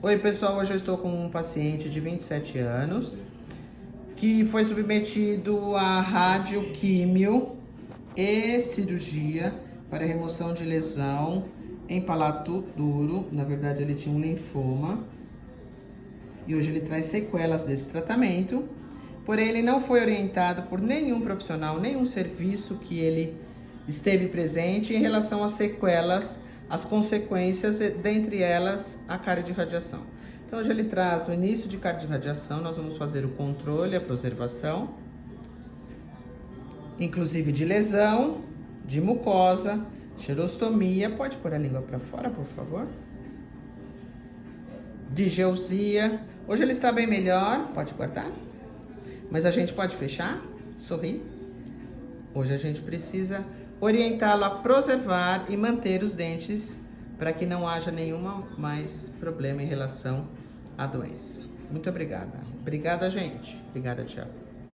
Oi, pessoal. Hoje eu estou com um paciente de 27 anos que foi submetido a radioquímio e cirurgia para remoção de lesão em palato duro. Na verdade, ele tinha um linfoma. E hoje ele traz sequelas desse tratamento. Porém, ele não foi orientado por nenhum profissional, nenhum serviço que ele esteve presente em relação às sequelas as consequências, dentre elas a cardiorradiação. Então hoje ele traz o início de cardiorradiação, nós vamos fazer o controle, a preservação, inclusive de lesão, de mucosa, xerostomia, pode pôr a língua para fora, por favor? De geusia. Hoje ele está bem melhor, pode guardar? Mas a gente pode fechar? Sorrir? Hoje a gente precisa orientá-lo a preservar e manter os dentes para que não haja nenhuma mais problema em relação à doença. Muito obrigada. Obrigada, gente. Obrigada, Tiago.